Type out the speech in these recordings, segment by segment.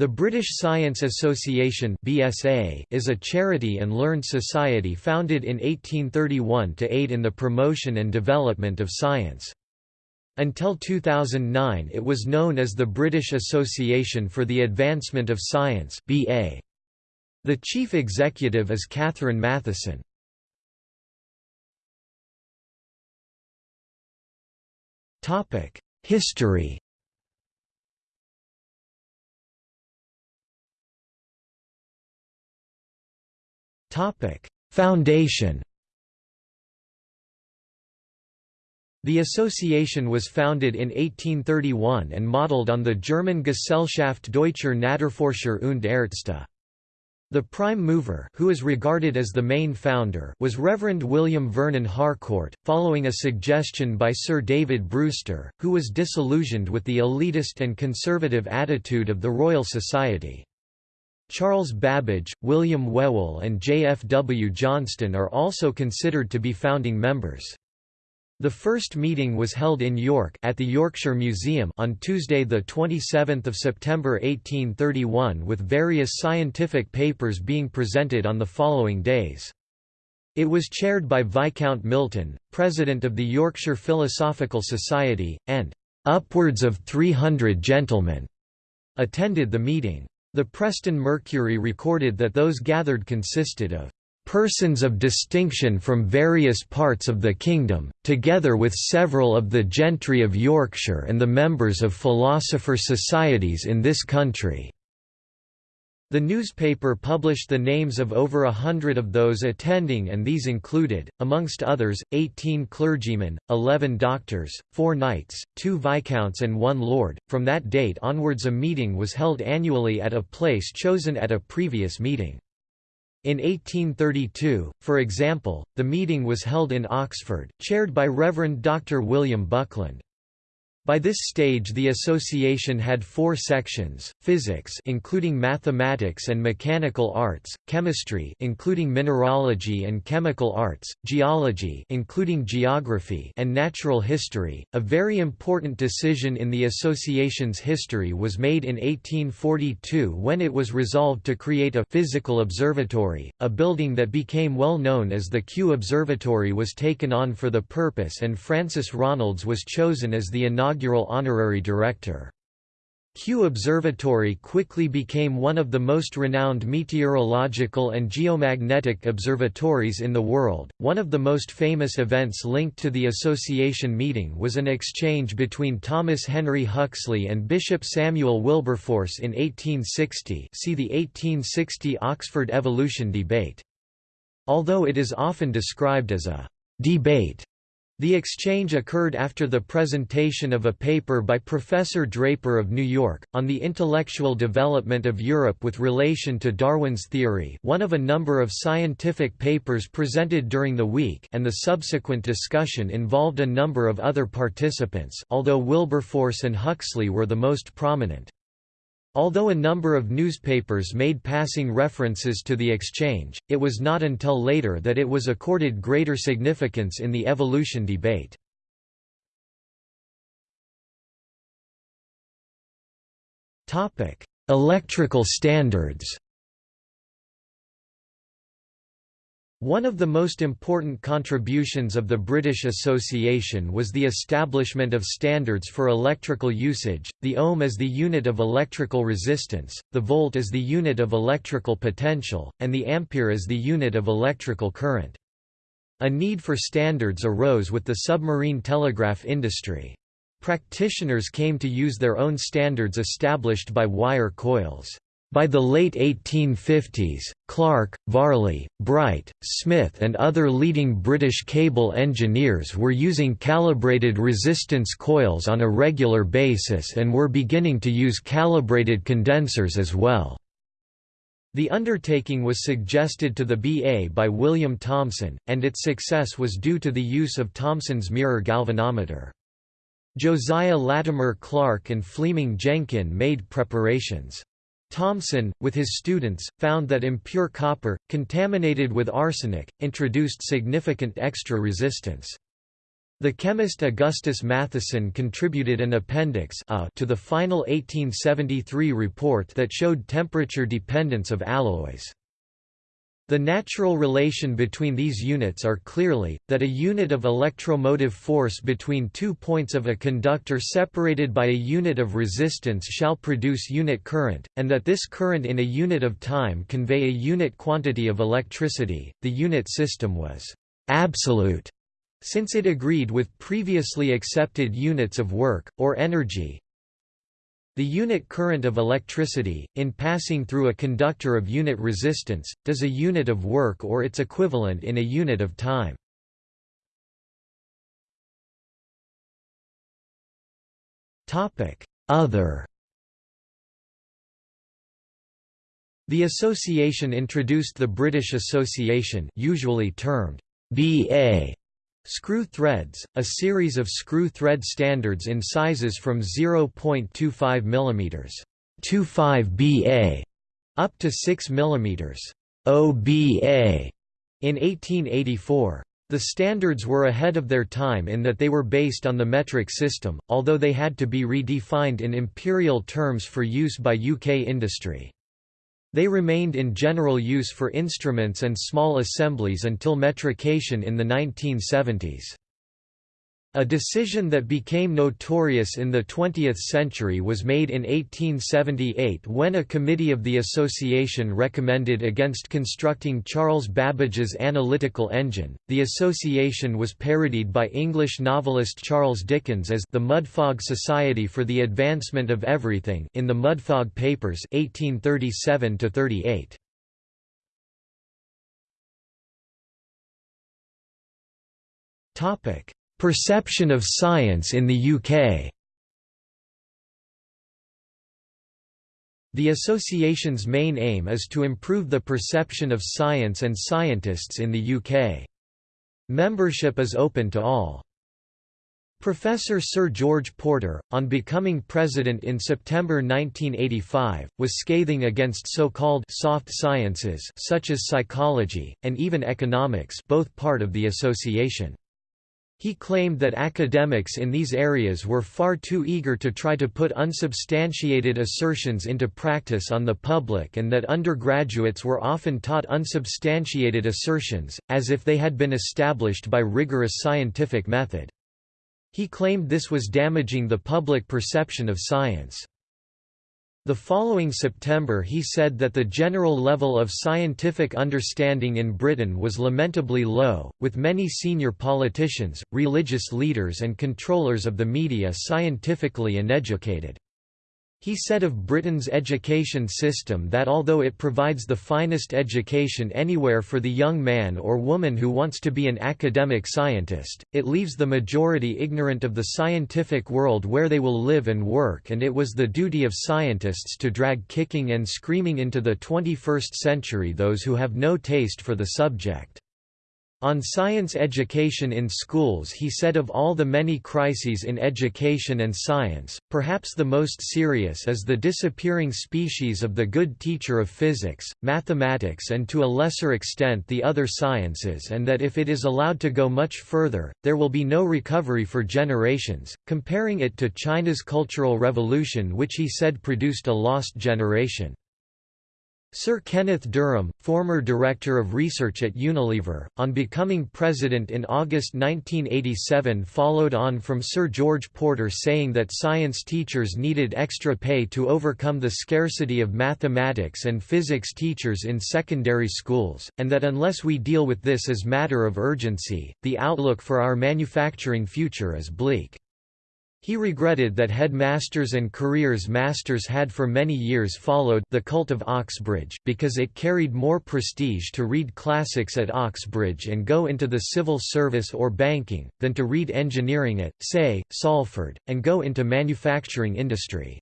The British Science Association (BSA) is a charity and learned society founded in 1831 to aid in the promotion and development of science. Until 2009 it was known as the British Association for the Advancement of Science (BA). The chief executive is Katherine Mathieson. History Topic: Foundation. The association was founded in 1831 and modelled on the German Gesellschaft Deutscher Naturforscher und Ärzte. The prime mover who is regarded as the main founder was Reverend William Vernon Harcourt, following a suggestion by Sir David Brewster, who was disillusioned with the elitist and conservative attitude of the Royal Society. Charles Babbage, William Whewell and J. F. W. Johnston are also considered to be founding members. The first meeting was held in York at the Yorkshire Museum on Tuesday 27 September 1831 with various scientific papers being presented on the following days. It was chaired by Viscount Milton, President of the Yorkshire Philosophical Society, and "...upwards of 300 gentlemen," attended the meeting. The Preston Mercury recorded that those gathered consisted of persons of distinction from various parts of the kingdom, together with several of the gentry of Yorkshire and the members of philosopher societies in this country." The newspaper published the names of over a hundred of those attending and these included, amongst others, 18 clergymen, 11 doctors, 4 knights, 2 viscounts and 1 lord. From that date onwards a meeting was held annually at a place chosen at a previous meeting. In 1832, for example, the meeting was held in Oxford, chaired by Reverend Dr. William Buckland. By this stage the association had four sections, physics including mathematics and mechanical arts, chemistry including mineralogy and chemical arts, geology including geography and natural history. A very important decision in the association's history was made in 1842 when it was resolved to create a physical observatory, a building that became well known as the Kew Observatory was taken on for the purpose and Francis Ronalds was chosen as the inaugural inaugural honorary director. Kew Observatory quickly became one of the most renowned meteorological and geomagnetic observatories in the world. One of the most famous events linked to the association meeting was an exchange between Thomas Henry Huxley and Bishop Samuel Wilberforce in 1860. See the 1860 Oxford evolution debate. Although it is often described as a debate, the exchange occurred after the presentation of a paper by Professor Draper of New York, on the intellectual development of Europe with relation to Darwin's theory one of a number of scientific papers presented during the week and the subsequent discussion involved a number of other participants although Wilberforce and Huxley were the most prominent. Although a number of newspapers made passing references to the exchange, it was not until later that it was accorded greater significance in the evolution debate. Electrical standards One of the most important contributions of the British Association was the establishment of standards for electrical usage, the ohm as the unit of electrical resistance, the volt as the unit of electrical potential, and the ampere as the unit of electrical current. A need for standards arose with the submarine telegraph industry. Practitioners came to use their own standards established by wire coils. By the late 1850s, Clark, Varley, Bright, Smith and other leading British cable engineers were using calibrated resistance coils on a regular basis and were beginning to use calibrated condensers as well. The undertaking was suggested to the BA by William Thomson, and its success was due to the use of Thomson's mirror galvanometer. Josiah Latimer Clark and Fleeming Jenkin made preparations. Thomson, with his students, found that impure copper, contaminated with arsenic, introduced significant extra resistance. The chemist Augustus Matthiessen contributed an appendix A to the final 1873 report that showed temperature dependence of alloys. The natural relation between these units are clearly, that a unit of electromotive force between two points of a conductor separated by a unit of resistance shall produce unit current, and that this current in a unit of time convey a unit quantity of electricity. The unit system was absolute since it agreed with previously accepted units of work, or energy, the unit current of electricity, in passing through a conductor of unit resistance, does a unit of work or its equivalent in a unit of time. Other The association introduced the British Association usually termed BA Screw threads, a series of screw thread standards in sizes from 0.25 mm 25 BA up to 6 mm OBA in 1884. The standards were ahead of their time in that they were based on the metric system, although they had to be redefined in imperial terms for use by UK industry. They remained in general use for instruments and small assemblies until metrication in the 1970s. A decision that became notorious in the 20th century was made in 1878 when a committee of the association recommended against constructing Charles Babbage's analytical engine. The association was parodied by English novelist Charles Dickens as the Mudfog Society for the Advancement of Everything in the Mudfog Papers 1837 to 38. Topic Perception of science in the UK The association's main aim is to improve the perception of science and scientists in the UK. Membership is open to all. Professor Sir George Porter, on becoming president in September 1985, was scathing against so-called soft sciences such as psychology, and even economics both part of the association. He claimed that academics in these areas were far too eager to try to put unsubstantiated assertions into practice on the public and that undergraduates were often taught unsubstantiated assertions, as if they had been established by rigorous scientific method. He claimed this was damaging the public perception of science. The following September he said that the general level of scientific understanding in Britain was lamentably low, with many senior politicians, religious leaders and controllers of the media scientifically uneducated. He said of Britain's education system that although it provides the finest education anywhere for the young man or woman who wants to be an academic scientist, it leaves the majority ignorant of the scientific world where they will live and work and it was the duty of scientists to drag kicking and screaming into the 21st century those who have no taste for the subject. On science education in schools he said of all the many crises in education and science, perhaps the most serious is the disappearing species of the good teacher of physics, mathematics and to a lesser extent the other sciences and that if it is allowed to go much further, there will be no recovery for generations, comparing it to China's Cultural Revolution which he said produced a lost generation. Sir Kenneth Durham, former Director of Research at Unilever, on becoming president in August 1987 followed on from Sir George Porter saying that science teachers needed extra pay to overcome the scarcity of mathematics and physics teachers in secondary schools, and that unless we deal with this as matter of urgency, the outlook for our manufacturing future is bleak. He regretted that headmasters and careers masters had for many years followed the cult of Oxbridge, because it carried more prestige to read classics at Oxbridge and go into the civil service or banking, than to read engineering at, say, Salford, and go into manufacturing industry.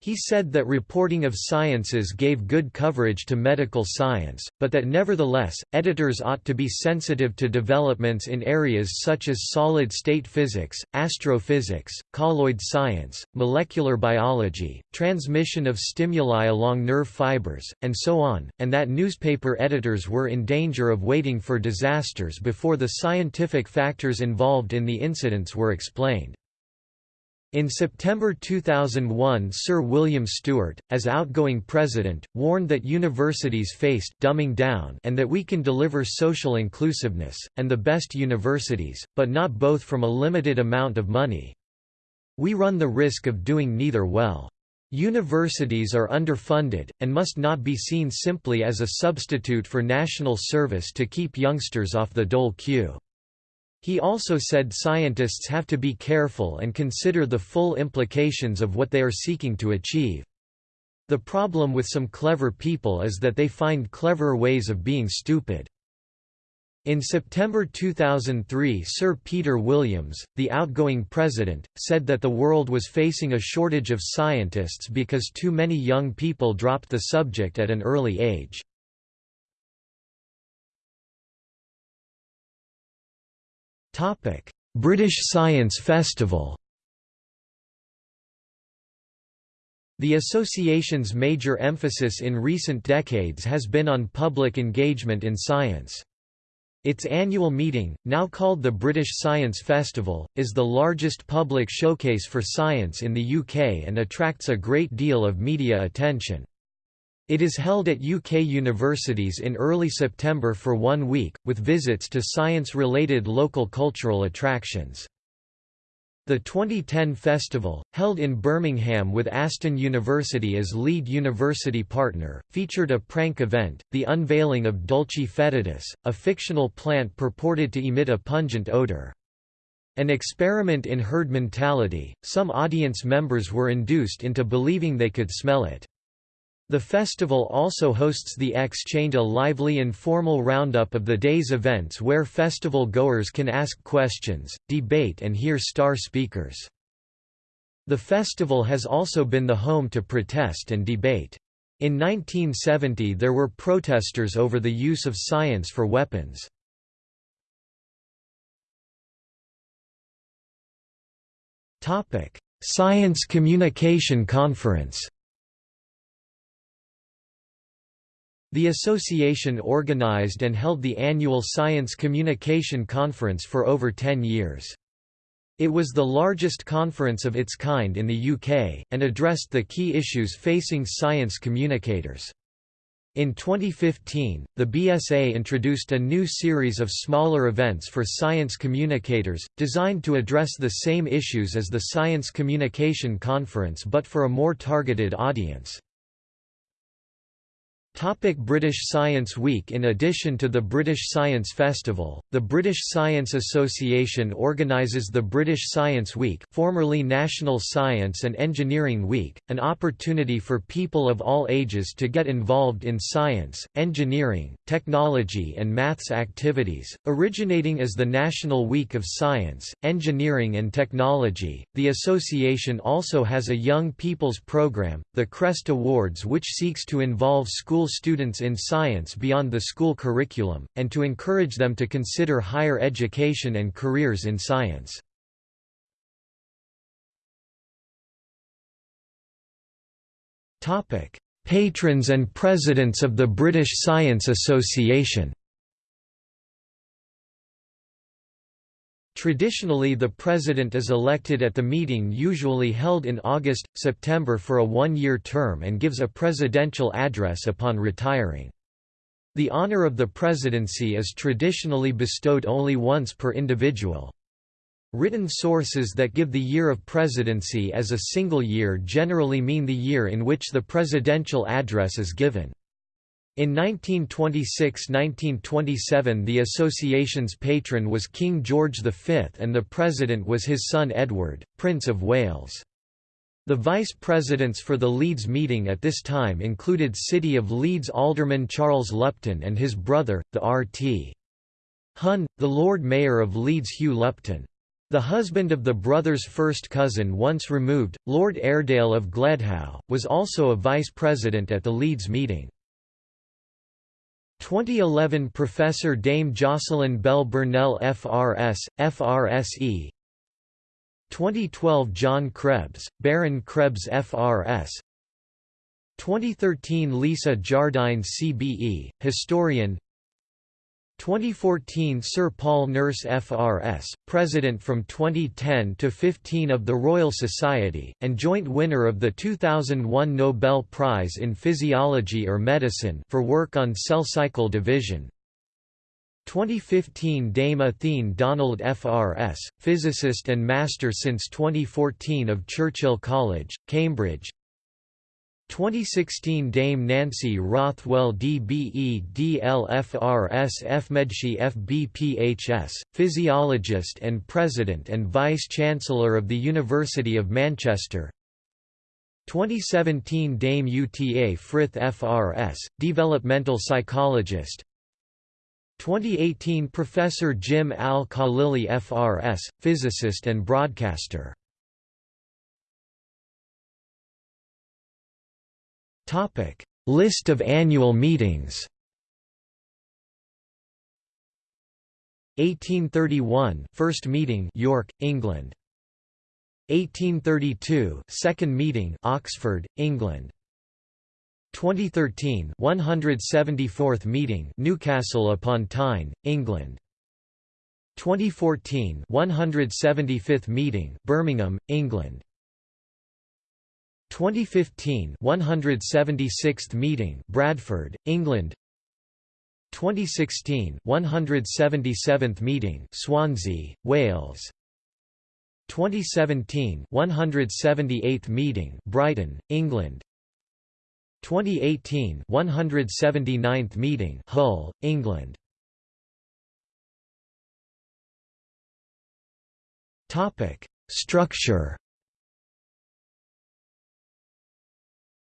He said that reporting of sciences gave good coverage to medical science, but that nevertheless, editors ought to be sensitive to developments in areas such as solid-state physics, astrophysics, colloid science, molecular biology, transmission of stimuli along nerve fibers, and so on, and that newspaper editors were in danger of waiting for disasters before the scientific factors involved in the incidents were explained. In September 2001 Sir William Stewart, as outgoing president, warned that universities faced dumbing down and that we can deliver social inclusiveness, and the best universities, but not both from a limited amount of money. We run the risk of doing neither well. Universities are underfunded, and must not be seen simply as a substitute for national service to keep youngsters off the dole queue. He also said scientists have to be careful and consider the full implications of what they are seeking to achieve. The problem with some clever people is that they find cleverer ways of being stupid. In September 2003 Sir Peter Williams, the outgoing president, said that the world was facing a shortage of scientists because too many young people dropped the subject at an early age. British Science Festival The association's major emphasis in recent decades has been on public engagement in science. Its annual meeting, now called the British Science Festival, is the largest public showcase for science in the UK and attracts a great deal of media attention. It is held at UK universities in early September for one week, with visits to science-related local cultural attractions. The 2010 festival, held in Birmingham with Aston University as lead university partner, featured a prank event, the unveiling of Dulcis foetidus, a fictional plant purported to emit a pungent odor. An experiment in herd mentality, some audience members were induced into believing they could smell it. The festival also hosts the Exchange a lively informal roundup of the day's events where festival goers can ask questions, debate and hear star speakers. The festival has also been the home to protest and debate. In 1970 there were protesters over the use of science for weapons. Science Communication Conference The association organized and held the annual Science Communication Conference for over 10 years. It was the largest conference of its kind in the UK, and addressed the key issues facing science communicators. In 2015, the BSA introduced a new series of smaller events for science communicators, designed to address the same issues as the Science Communication Conference but for a more targeted audience. Topic British Science Week In addition to the British Science Festival, the British Science Association organises the British Science Week formerly National Science and Engineering Week, an opportunity for people of all ages to get involved in science, engineering, technology and maths activities. Originating as the National Week of Science, Engineering and Technology, the association also has a Young People's Programme, the CREST Awards which seeks to involve school students in science beyond the school curriculum, and to encourage them to consider higher education and careers in science. Patrons and presidents of the British Science Association Traditionally the president is elected at the meeting usually held in August, September for a one-year term and gives a presidential address upon retiring. The honor of the presidency is traditionally bestowed only once per individual. Written sources that give the year of presidency as a single year generally mean the year in which the presidential address is given. In 1926–1927 the association's patron was King George V and the president was his son Edward, Prince of Wales. The vice-presidents for the Leeds meeting at this time included City of Leeds Alderman Charles Lupton and his brother, the R.T. Hun, the Lord Mayor of Leeds Hugh Lupton. The husband of the brother's first cousin once removed, Lord Airedale of Gledhow, was also a vice-president at the Leeds meeting. 2011 Professor Dame Jocelyn Bell Burnell FRS, FRSE 2012 John Krebs, Baron Krebs FRS 2013 Lisa Jardine CBE, historian 2014 Sir Paul Nurse FRS, President from 2010 to 15 of the Royal Society, and joint winner of the 2001 Nobel Prize in Physiology or Medicine for work on cell cycle division. 2015 Dame Athene Donald FRS, physicist and master since 2014 of Churchill College, Cambridge 2016 Dame Nancy Rothwell DBE DLFRS FMedSci FBPHS, physiologist and President and Vice-Chancellor of the University of Manchester. 2017 Dame UTA Frith FRS, developmental psychologist. 2018 Professor Jim Al-Khalili FRS, physicist and broadcaster Topic: List of annual meetings. 1831 First meeting York, England. 1832 Second meeting Oxford, England. 2013 174th meeting Newcastle upon Tyne, England. 2014 175th meeting Birmingham, England. 2015 176th meeting Bradford, England. 2016 177th meeting Swansea, Wales. 2017 178th meeting Brighton, England. 2018 179th meeting Hull, England. Topic Structure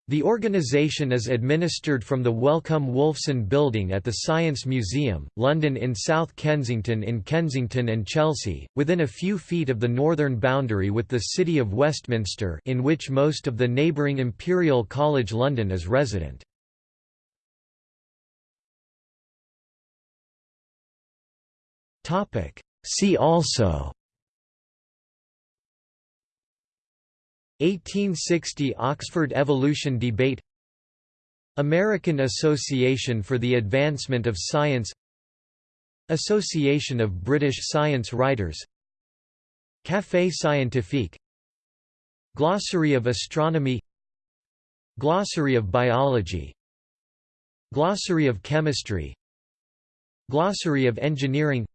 The organisation is administered from the Wellcome Wolfson Building at the Science Museum, London in South Kensington in Kensington and Chelsea, within a few feet of the northern boundary with the City of Westminster in which most of the neighbouring Imperial College London is resident. See also 1860 Oxford Evolution Debate American Association for the Advancement of Science Association of British Science Writers Café Scientifique Glossary of Astronomy Glossary of Biology Glossary of Chemistry Glossary of Engineering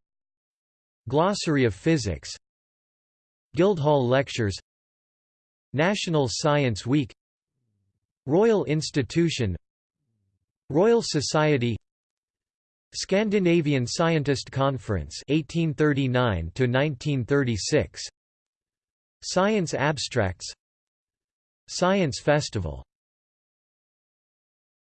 Glossary of Physics Guildhall Lectures National Science Week Royal Institution Royal Society Scandinavian Scientist Conference 1839 to 1936 Science Abstracts Science Festival